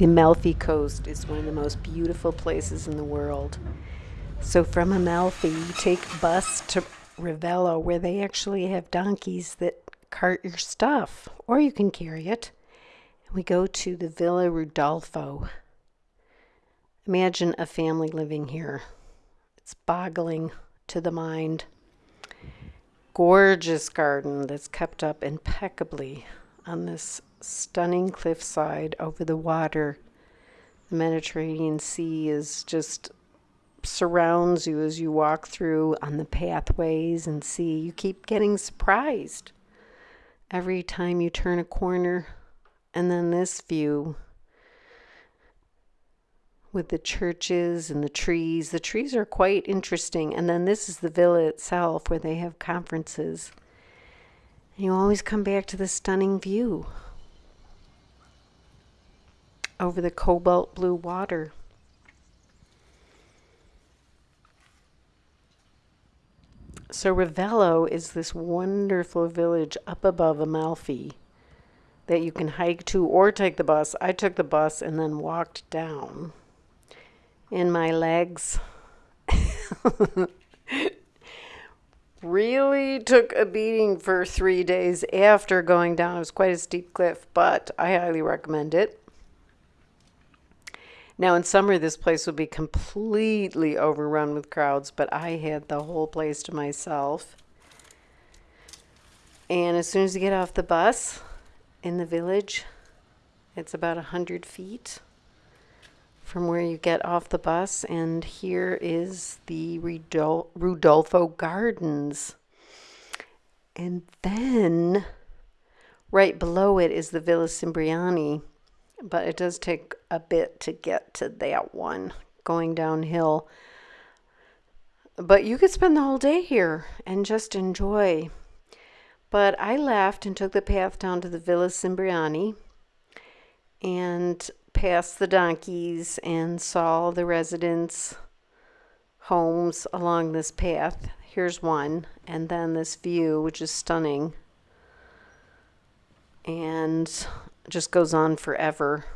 The Amalfi Coast is one of the most beautiful places in the world. So from Amalfi, you take a bus to Ravello, where they actually have donkeys that cart your stuff, or you can carry it. We go to the Villa Rudolfo. Imagine a family living here. It's boggling to the mind. Gorgeous garden that's kept up impeccably on this stunning cliffside over the water. The Mediterranean Sea is just surrounds you as you walk through on the pathways and see. You keep getting surprised every time you turn a corner. And then this view with the churches and the trees. The trees are quite interesting. And then this is the villa itself where they have conferences. And you always come back to the stunning view over the cobalt blue water. So Ravello is this wonderful village up above Amalfi that you can hike to or take the bus. I took the bus and then walked down. And my legs really took a beating for three days after going down. It was quite a steep cliff, but I highly recommend it. Now, in summer, this place would be completely overrun with crowds, but I had the whole place to myself. And as soon as you get off the bus in the village, it's about a 100 feet from where you get off the bus. And here is the Rudolfo Gardens. And then right below it is the Villa Cimbriani but it does take a bit to get to that one going downhill. But you could spend the whole day here and just enjoy. But I left and took the path down to the Villa Cimbriani and passed the donkeys and saw the residents' homes along this path. Here's one, and then this view, which is stunning. And just goes on forever.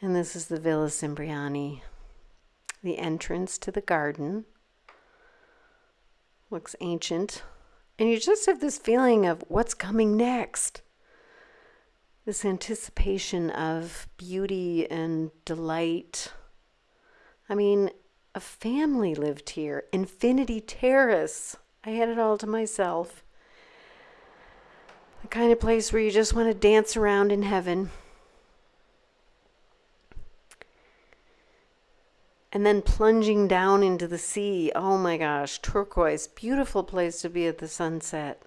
And this is the Villa Cimbriani. The entrance to the garden looks ancient. And you just have this feeling of what's coming next. This anticipation of beauty and delight. I mean, a family lived here. Infinity Terrace. I had it all to myself. The kind of place where you just want to dance around in heaven. And then plunging down into the sea. Oh my gosh, turquoise. Beautiful place to be at the sunset.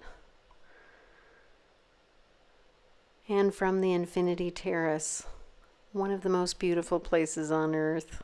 And from the Infinity Terrace, one of the most beautiful places on earth.